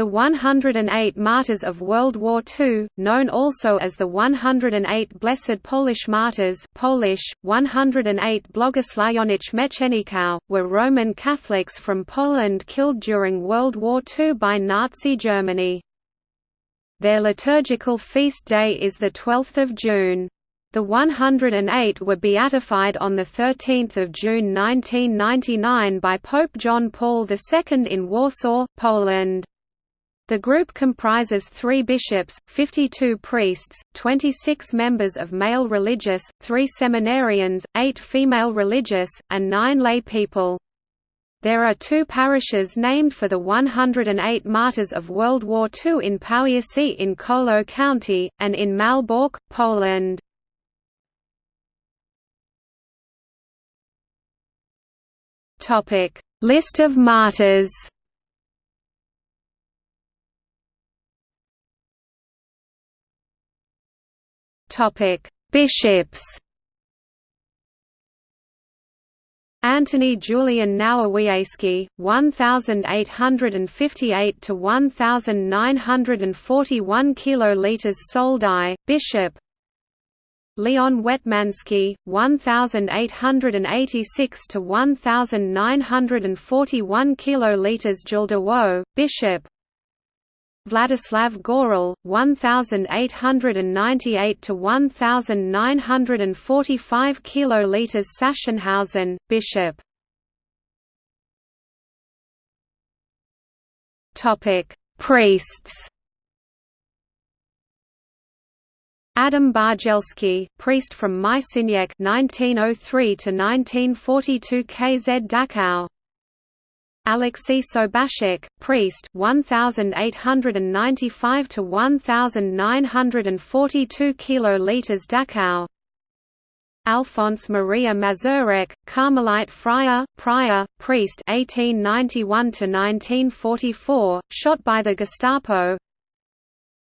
The 108 Martyrs of World War II, known also as the 108 Blessed Polish Martyrs Polish, 108 Błogosławionych Meczeników, were Roman Catholics from Poland killed during World War II by Nazi Germany. Their liturgical feast day is 12 June. The 108 were beatified on 13 June 1999 by Pope John Paul II in Warsaw, Poland. The group comprises three bishops, 52 priests, 26 members of male religious, three seminarians, eight female religious, and nine lay people. There are two parishes named for the 108 martyrs of World War II in Powiercie in Kolo County, and in Malbork, Poland. List of martyrs Bishops. Antony Julian Nowowiejski, 1858 to 1941 kiloliters Soldau, Bishop. Leon Wetmanski, 1886 to 1941 kiloliters Działdowo, Bishop. Vladislav Goral, 1898 to 1945 kiloliters Sachsenhausen, Bishop. Topic: Priests. Adam Bargielski, priest from Myszyniec 1903 to 1942 KZ Dachau. Alexei Sobaszek, priest 1895 to 1942 kiloliters Dachau. Alphonse Maria Mazurek, Carmelite friar, prior, priest 1891 to 1944, shot by the Gestapo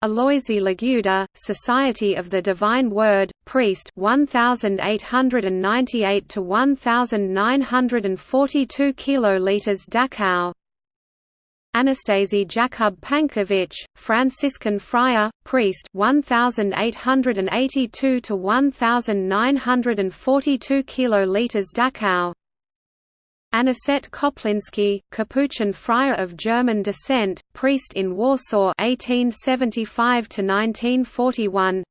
Aloisi Liguda, Society of the Divine Word, priest 1898 to 1942 kiloliters Dachau. Anastasi Jakub Pankiewicz, Franciscan friar, priest 1882 to 1942 kiloliters Dachau. Anicet Koplinski, Capuchin friar of German descent, priest in Warsaw 1875 to 1941.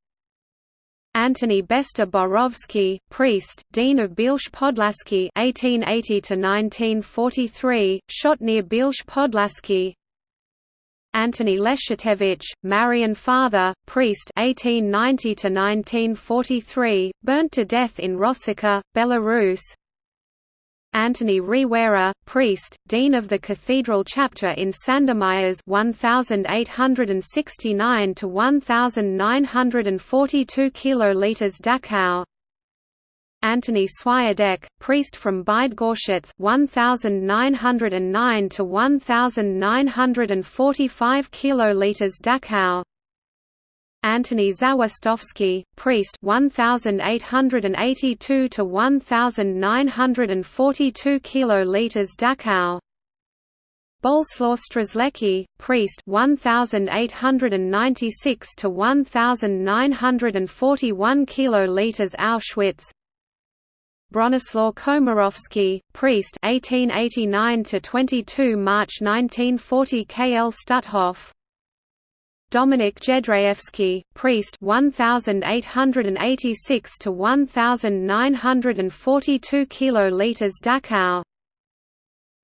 Antony Beszta-Borowski, priest, dean of Bielsk Podlaski 1880 to 1943, shot near Bielsk Podlaski. Antony Leszczewicz, Marian father, priest 1890 to 1943, burnt to death in Rosica, Belarus. Antony Rewera, priest, dean of the cathedral chapter in Sandomierz 1869 to 1942 kiloliters Dachau. Antony Swiadek, priest from Bydgoszcz 1909 to 1945 kiloliters Dachau. Antony Zawistowski, priest 1882 to 1942 kiloliters Dachau. Bolesław Strzelecki, priest 1896 to 1941 kiloliters Auschwitz. Bronislaw Komorowski, priest 1889 to 22 March 1940 KL Stutthof. Dominik Jedrzejewski, priest 1886 to 1942 kiloliters Dachau.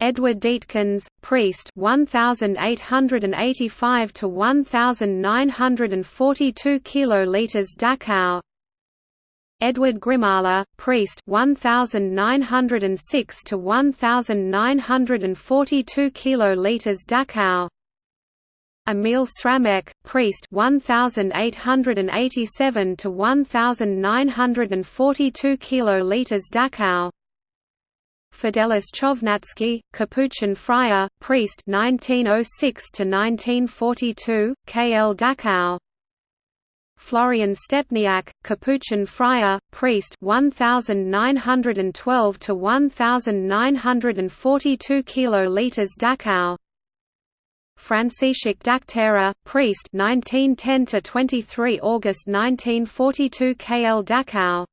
Edward Detkens, priest 1885 to 1942 kiloliters Dachau. Edward Grzymała, priest 1906 to 1942 kiloliters Dachau. Emil Sramek, priest 1887 to 1942 kiloliters Dachau. Fidelis Chojnacki, Capuchin friar, priest 1906 to 1942, KL Dachau. Florian Stepniak, Capuchin friar, priest 1912 to 1942 kiloliters Dachau. Franciszek Daktera, priest 1910 to 23 August 1942 KL Dachau.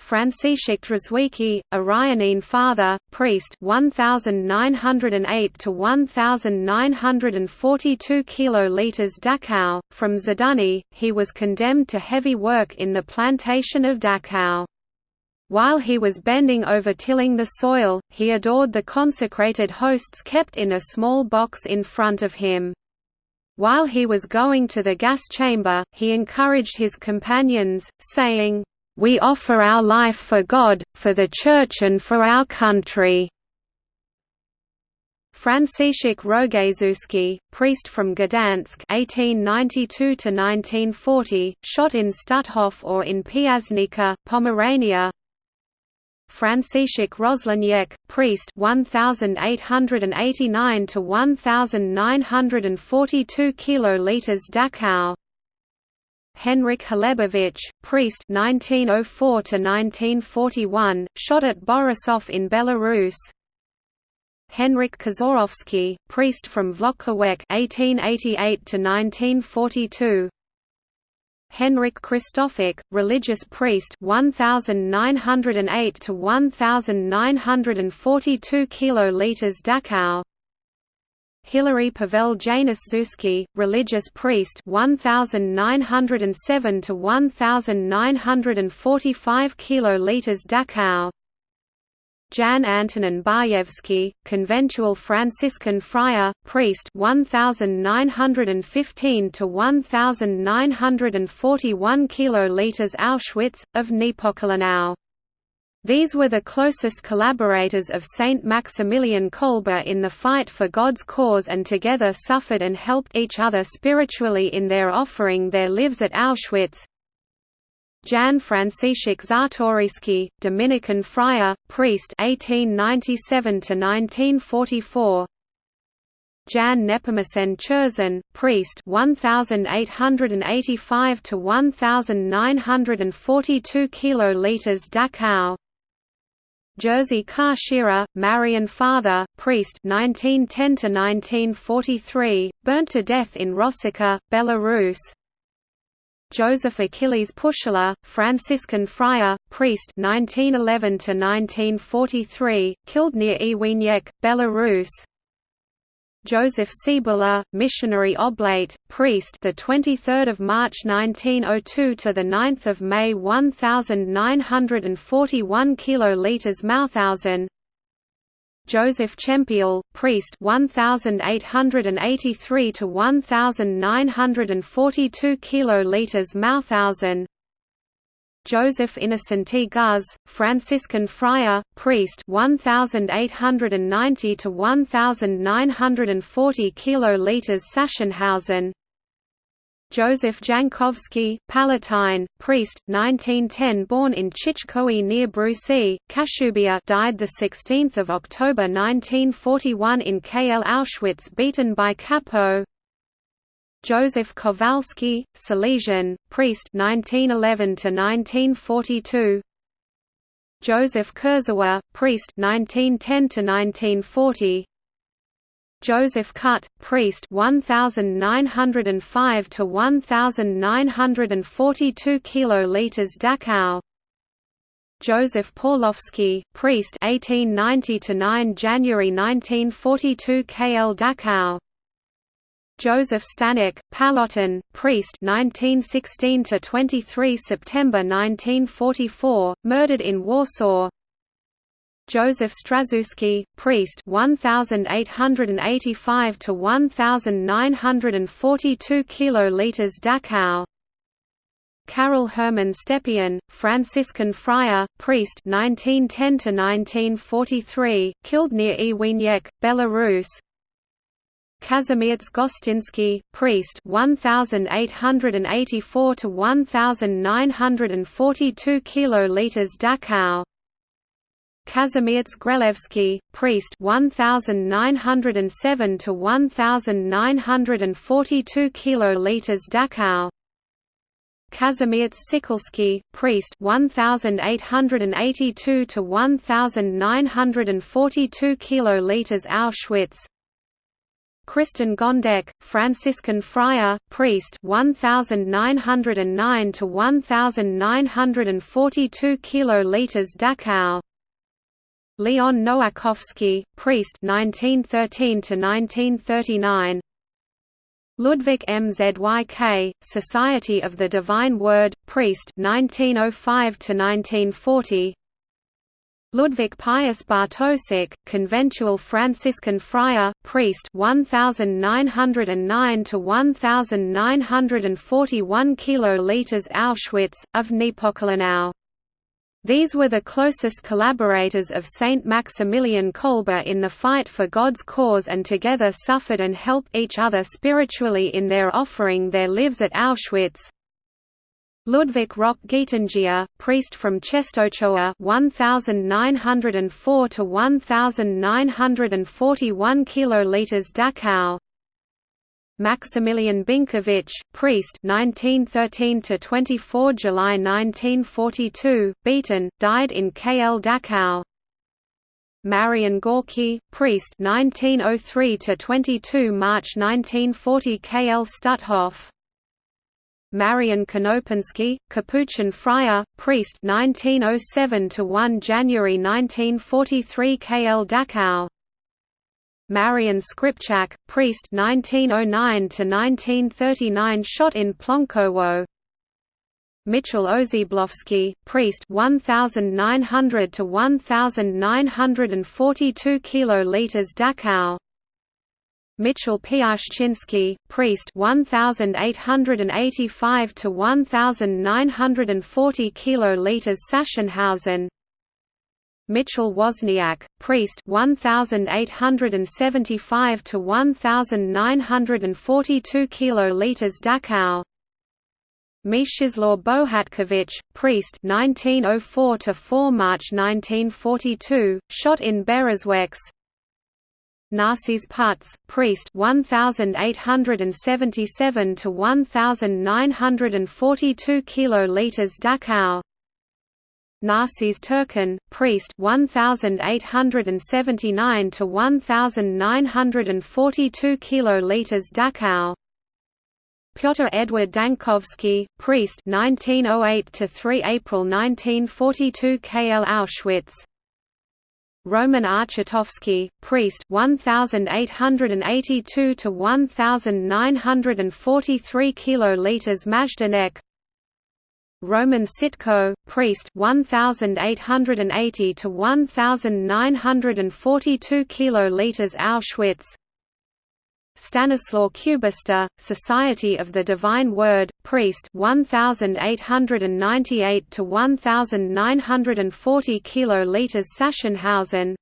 Franciszek Drzewiecki, Orionine father, priest 1908 to 1942 kiloliters Dachau. From Zaduny he was condemned to heavy work in the plantation of Dachau while he was bending over tilling the soil, he adored the consecrated hosts kept in a small box in front of him. While he was going to the gas chamber, he encouraged his companions, saying, "'We offer our life for God, for the Church and for our country." Franciszek Rogaczewski, priest from Gdansk (1892–1940), shot in Stutthof or in Piasnica, Pomerania. Franciszek Rozleniec, priest 1889 to 1942 kiloliters Dachau. Henryk Hlebowicz, priest 1904 to 1941, shot at Borisov in Belarus. Henryk Kaczorowski, priest from Włocławek 1888 to 1942 Henryk Krzysztofiak, religious priest 1908 to 1942 kiloliters Dachau. Hilary Pavel Januszewski, religious priest 1907 to 1945 kiloliters Dachau Jan Antonin Bajewski, conventual Franciscan friar, priest 1915 to 1941 kiloliters Auschwitz of Niepokalanów. These were the closest collaborators of Saint Maximilian Kolbe in the fight for God's cause and together suffered and helped each other spiritually in their offering their lives at Auschwitz, Jan Franciszek Czartoryski, Dominican friar, priest 1897 to 1944. Jan Nepomucen Czerson, priest 1885 to 1942 kiloliters Dachau. Jerzy Kaszyra, Marian father, priest 1910 to 1943, burnt to death in Rosica, Belarus. Joseph Achilles Puchała, Franciscan friar, priest 1911 to 1943, killed near Iwiniec, Belarus. Joseph Cebula, missionary oblate, priest, the 23rd of March 1902 to the 9th of May 1941 kiloliters Mauthausen. Joseph Czempiel, priest 1883 to 1942 kiloliters Mauthausen Joseph Innocenti Guz, Franciscan friar, priest 1890 to 1940 kiloliters Sachsenhausen Joseph Jankowski, Pallottine, priest, 1910 born in Czyczkowy near Brusy, Kashubia died 16 October 1941 in KL Auschwitz beaten by Kapo Joseph Kowalski, Salesian, priest 1911–1942 Joseph Kurzawa, priest 1910–1940 Joseph Kut, priest 1905 to 1942 kiloliters Dachau. Joseph Pawlowski, priest 1890 to 9 January 1942 KL Dachau. Joseph Stanek, Pallottine, priest 1916 to 23 September 1944, murdered in Warsaw. Joseph Straszewski, priest 1885 to 1942 kiloliters Dachau Carol Hermann Stepien, Franciscan friar, priest 1910 to 1943, killed near Iwiniec, Belarus. Kazimierz Gostyński, priest 1884 to 1942 kiloliters Dachau Kazimierz Grelewski, priest 1907 to 1942 kiloliters Dachau. Kazimierz Sykulski, priest 1882 to 1942 kiloliters Auschwitz. Krystyn Gondek, Franciscan friar, priest 1909 to 1942 kiloliters Dachau Leon Nowakowski, priest 1913 to 1939 Ludwig Mzyk, Society of the Divine Word, priest 1905 to 1940 Ludwig Pius Bartosik, conventual Franciscan friar, priest 1909 to 1941 kiloliters Auschwitz of Niepokalanów. These were the closest collaborators of Saint Maximilian Kolbe in the fight for God's cause and together suffered and helped each other spiritually in their offering their lives at Auschwitz. Ludwig Roch Gietyngier, priest from Czestochowa 1904 to 1941 kiloliters Dachau. Maximilian Binkiewicz, priest 1913 to 24 July 1942, beaten, died in KL Dachau. Marian Gorky, priest 1903 to 22 March 1940 KL Stutthof. Marian Konopiński, Capuchin friar, priest 1907 to 1 January 1943 KL Dachau. Marian Skrzypczak, priest 1909 to 1939 shot in Plonkowo. Mitchell Oziębłowski, priest 1900 to 1942 kiloliters Dachau. Mitchell Piaszczynski, priest 1885 to 1940 kiloliters Sachsenhausen Mitchell Wozniak, priest 1875 to 1942 kiloliters Dachau Mieczysław Bohatkiewicz, priest 1904 to 4 March 1942, shot in Berezwecz Narcyz Putz, priest 1877 to 1942 kiloliters Dachau. Narcyz Turchan, priest 1879 to 1942 kiloliters Dachau. Pyotr Edward Dańkowski, priest 1908 to 3 April 1942 KL Auschwitz. Roman Archutowski, priest 1882 to 1943 kiloliters Majdanek Roman Sitko, priest 1880 to 1942 kiloliters Auschwitz. Stanislaw Kubista, Society of the Divine Word, priest 1898 to 1940 kiloliters Sachsenhausen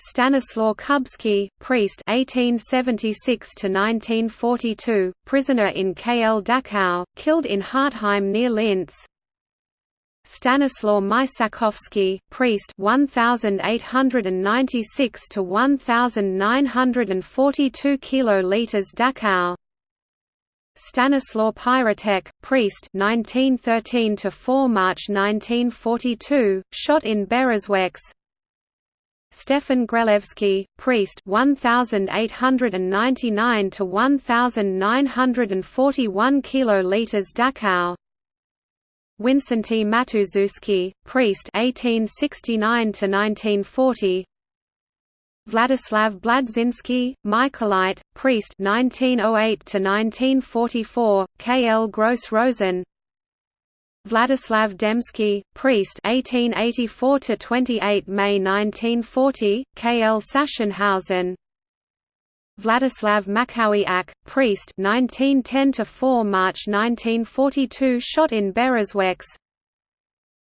Stanislaw Kubski, priest 1876 to 1942, prisoner in KL Dachau, killed in Hartheim near Linz Stanislaw Mysakowski, priest 1896 to 1942 kiloliters Dachau. Stanislaw Pyrtek, priest 1913 to 4 March 1942, shot in Berezwecz. Stefan Grelewski, priest 1899 to 1941 kiloliters Dachau. Wincenty Matuszewski, priest 1869 to 1940. Vladislav Błądziński, Michaelite, priest 1908 to 1944, K.L. Gross Rosen. Vladislav Demski, priest 1884 to 28 May 1940, K.L. Sachsenhausen. Vladislav Maćkowiak, priest 1910 to 4 March 1942 shot in Berezwecz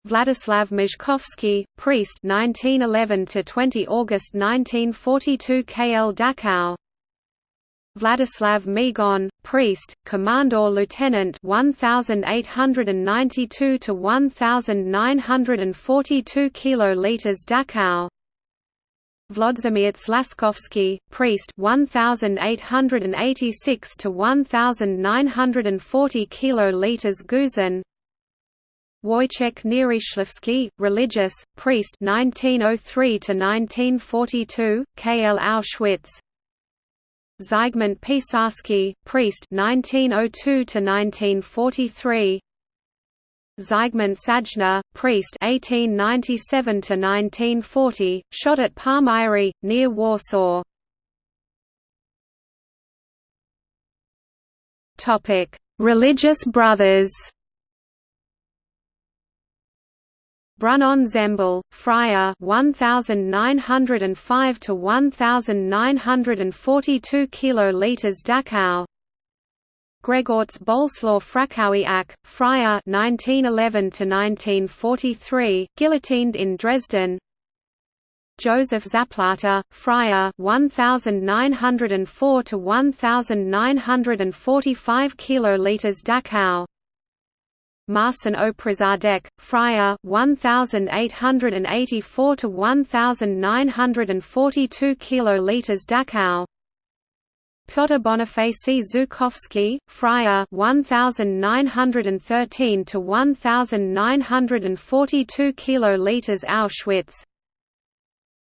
Vladislav Mizhkovsky, priest 1911 to 20 August 1942 KL Dachau Vladislav Migon, priest, commandor lieutenant 1892 to 1942 kiloliters Dachau. Vladimir Slaskovsky, priest 1886 to 1940 kiloliters Gusen Wojciech Nierychlewski, religious, priest 1903 to 1942, KL Auschwitz Zygmunt Pisarski, priest 1902 to 1943 Zygmunt Sajna, priest 1897 to 1940, shot at Palmyry near Warsaw. Topic: Religious brothers. Brunon Zembol, Friar 1905 to 1942 kiloliters Dachau. Grzegorz Boleslaw Frąckowiak, Friar 1911 to 1943, guillotined in Dresden. Joseph Zaplata, Friar 1904 to 1945 kiloliters Dachau. Marcin Oprządek, Friar 1884 to 1942 kiloliters Dachau. Piotr Bonifacy Żukowski, Friar 1913 to 1942 kiloliters Auschwitz.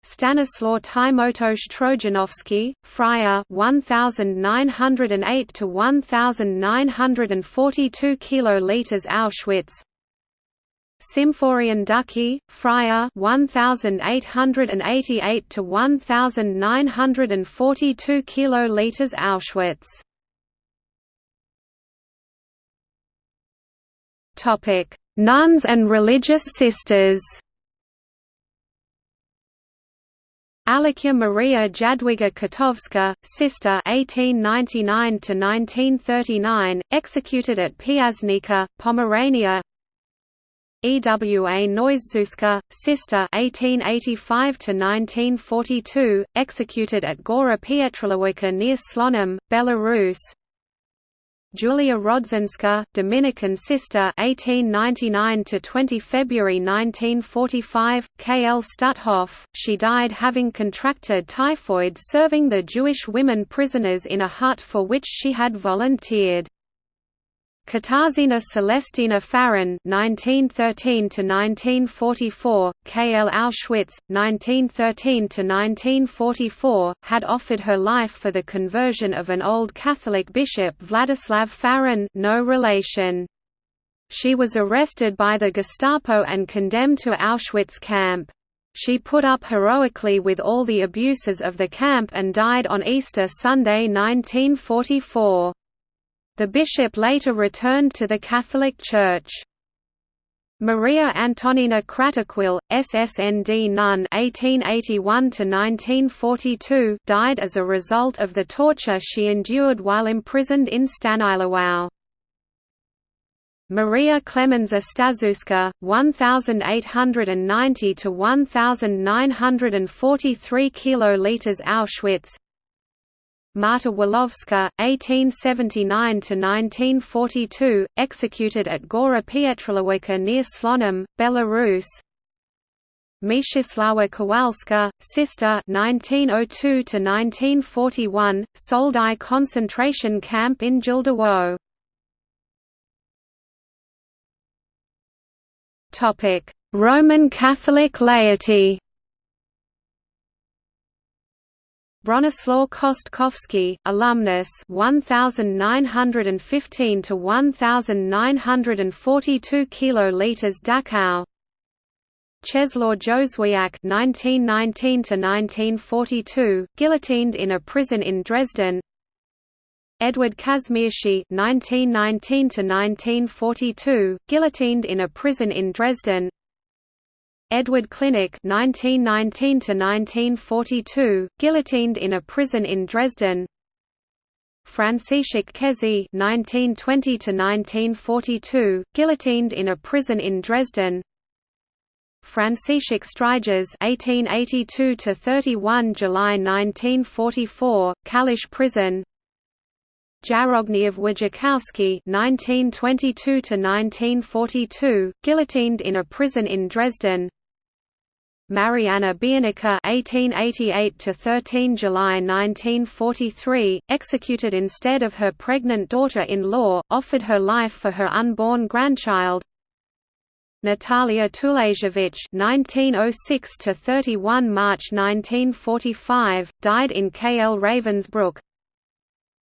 Stanislaw Tymoteusz Trojanowski, Friar 1908 to 1942 kiloliters Auschwitz. Symphorian Ducki, Friar 1888 to 1942 kiloliters Auschwitz. Topic: Nuns and religious sisters. Alicja Maria Jadwiga Kotowska, sister 1899 to 1939, executed at Piasnica, Pomerania. Ewa Noiszewska, sister 1885 to 1942, executed at Gora Pietralewicka near Slonim, Belarus. Julia Rodzinska, Dominican sister 1899 to 20 February 1945, KL Stutthof. She died having contracted typhoid serving the Jewish women prisoners in a hut for which she had volunteered. Katarzyna Celestyna Faron (1913–1944), KL Auschwitz, 1913–1944, had offered her life for the conversion of an old Catholic bishop Vladislav Faron, no relation. She was arrested by the Gestapo and condemned to Auschwitz camp. She put up heroically with all the abuses of the camp and died on Easter Sunday 1944. The bishop later returned to the Catholic Church. Maria Antonina Kratochwil, SSND nun (1881–1942), died as a result of the torture she endured while imprisoned in Stanislaw. Maria Klemenza Staszewska, 1890 to 1943 kiloliters Auschwitz, Marta Wolowska, 1879–1942, executed at Gora Pietralewicka near Slonim, Belarus. Mieczysława Kowalska, sister 1902–1941, Soldau concentration camp in Działdowo Roman Catholic laity Bronislaw Kostkowski, alumnus 1915 to 1942 kiloliters Dachau. Czeslaw Józwiak 1919 to 1942, guillotined in a prison in Dresden. Edward Kazmierski 1919 to 1942, guillotined in a prison in Dresden. Edward Klinek (1919–1942), guillotined in a prison in Dresden. Franciszek Kesy (1920–1942), guillotined in a prison in Dresden. Franciszek Stryjas (1882–31 July 1944), Kalisz prison. Jarogniew Wojciechowski (1922–1942), guillotined in a prison in Dresden. Marianna Biernicka (1888–13 July 1943), executed instead of her pregnant daughter-in-law, offered her life for her unborn grandchild. Natalia Tulasiewicz (1906–31 March 1945) died in KL Ravensbrück.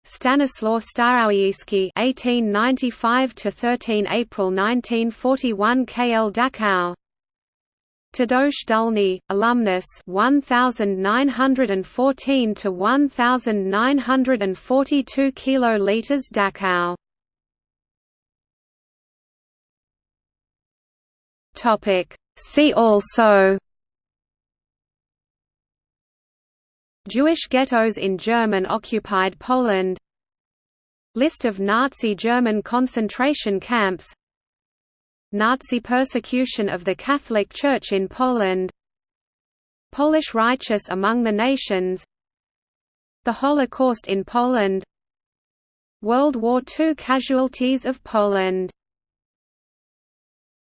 Stanislaw Starowiecki (1895–13 April 1941) KL Dachau. Tadeusz Dulny, alumnus 1914 to 1942 kiloliters Dachau. Topic. See also. Jewish ghettos in German-occupied Poland. List of Nazi German concentration camps Nazi persecution of the Catholic Church in Poland. Polish righteous among the nations. The Holocaust in Poland. World War II casualties of Poland